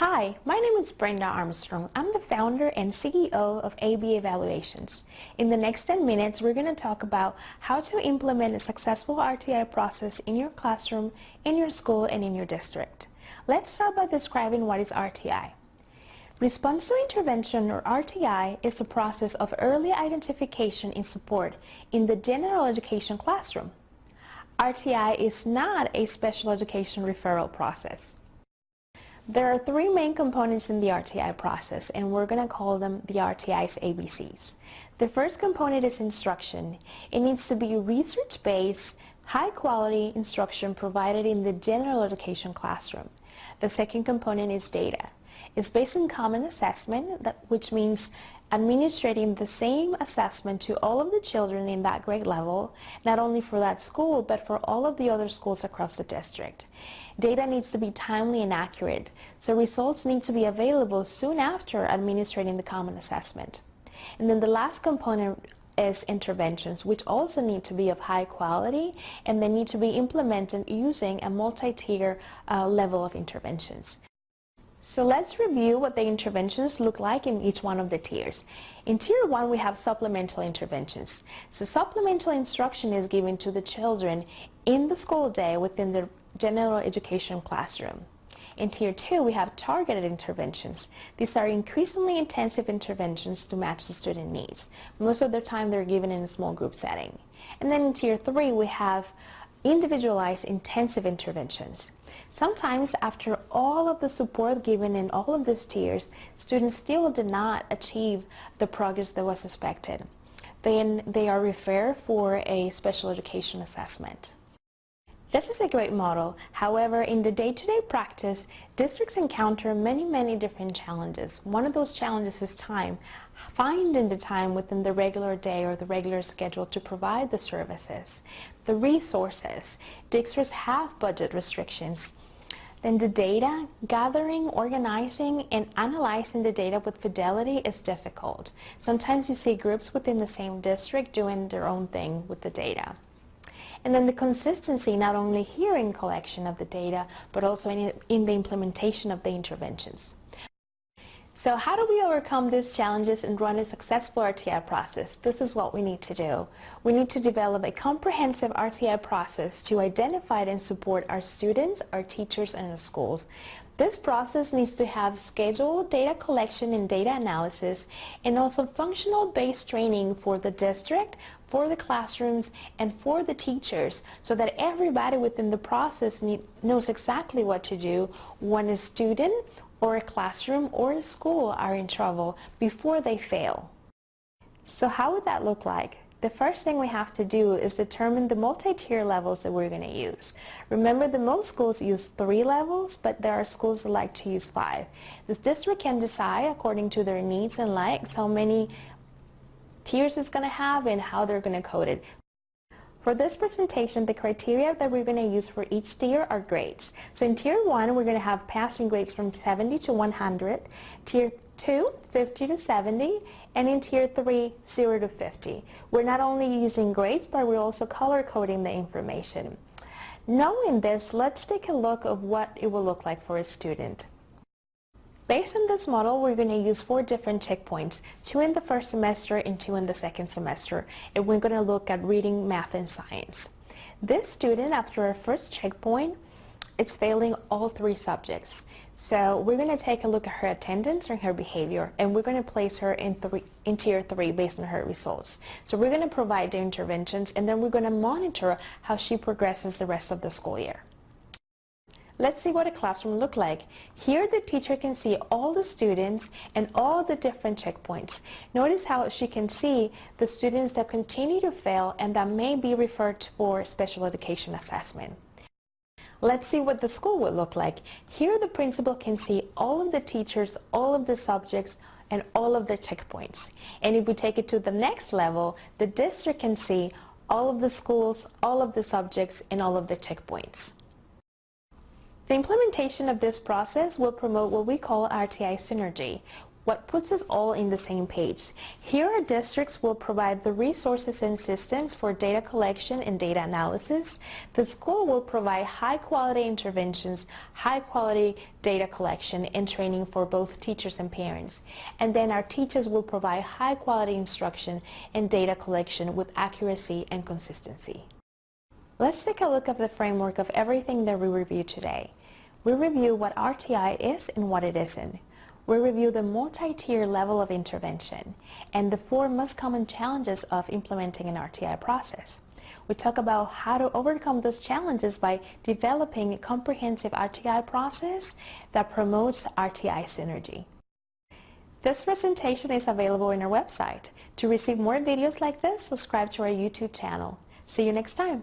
Hi, my name is Brenda Armstrong. I'm the founder and CEO of AB Evaluations. In the next 10 minutes, we're going to talk about how to implement a successful RTI process in your classroom, in your school, and in your district. Let's start by describing what is RTI. Response to intervention, or RTI, is a process of early identification and support in the general education classroom. RTI is not a special education referral process. There are three main components in the RTI process and we're going to call them the RTI's ABCs. The first component is instruction. It needs to be research-based, high-quality instruction provided in the general education classroom. The second component is data. It's based on common assessment, that, which means administrating the same assessment to all of the children in that grade level, not only for that school, but for all of the other schools across the district. Data needs to be timely and accurate, so results need to be available soon after administrating the common assessment. And then the last component is interventions, which also need to be of high quality and they need to be implemented using a multi-tier uh, level of interventions. So let's review what the interventions look like in each one of the tiers. In tier 1 we have supplemental interventions. So supplemental instruction is given to the children in the school day within the general education classroom. In Tier 2, we have targeted interventions. These are increasingly intensive interventions to match the student needs. Most of the time, they're given in a small group setting. And then in Tier 3, we have individualized intensive interventions. Sometimes after all of the support given in all of these tiers, students still did not achieve the progress that was expected. Then they are referred for a special education assessment. This is a great model. However, in the day-to-day -day practice, districts encounter many, many different challenges. One of those challenges is time. Finding the time within the regular day or the regular schedule to provide the services. The resources. Districts have budget restrictions. Then the data, gathering, organizing, and analyzing the data with fidelity is difficult. Sometimes you see groups within the same district doing their own thing with the data. And then the consistency not only here in collection of the data, but also in, in the implementation of the interventions. So how do we overcome these challenges and run a successful RTI process? This is what we need to do. We need to develop a comprehensive RTI process to identify and support our students, our teachers, and our schools. This process needs to have scheduled data collection and data analysis and also functional based training for the district, for the classrooms, and for the teachers so that everybody within the process need, knows exactly what to do when a student or a classroom or a school are in trouble before they fail. So how would that look like? the first thing we have to do is determine the multi-tier levels that we're going to use. Remember that most schools use three levels, but there are schools that like to use five. This district can decide according to their needs and likes how many tiers it's going to have and how they're going to code it. For this presentation, the criteria that we're going to use for each tier are grades. So in Tier 1, we're going to have passing grades from 70 to 100, Tier 2, 50 to 70, and in Tier 3, 0 to 50. We're not only using grades, but we're also color coding the information. Knowing this, let's take a look of what it will look like for a student. Based on this model, we're going to use four different checkpoints, two in the first semester and two in the second semester, and we're going to look at reading, math, and science. This student, after our first checkpoint, it's failing all three subjects. So we're going to take a look at her attendance and her behavior and we're going to place her in, three, in tier 3 based on her results. So we're going to provide the interventions and then we're going to monitor how she progresses the rest of the school year. Let's see what a classroom look like. Here the teacher can see all the students and all the different checkpoints. Notice how she can see the students that continue to fail and that may be referred for special education assessment. Let's see what the school would look like. Here the principal can see all of the teachers, all of the subjects, and all of the checkpoints. And if we take it to the next level, the district can see all of the schools, all of the subjects, and all of the checkpoints. The implementation of this process will promote what we call RTI synergy. what puts us all in the same page. Here our districts will provide the resources and systems for data collection and data analysis. The school will provide high quality interventions, high quality data collection and training for both teachers and parents. And then our teachers will provide high quality instruction and data collection with accuracy and consistency. Let's take a look at the framework of everything that we reviewed today. We review what RTI is and what it isn't. We review the multi-tier level of intervention and the four most common challenges of implementing an RTI process. We talk about how to overcome those challenges by developing a comprehensive RTI process that promotes RTI synergy. This presentation is available on our website. To receive more videos like this, subscribe to our YouTube channel. See you next time.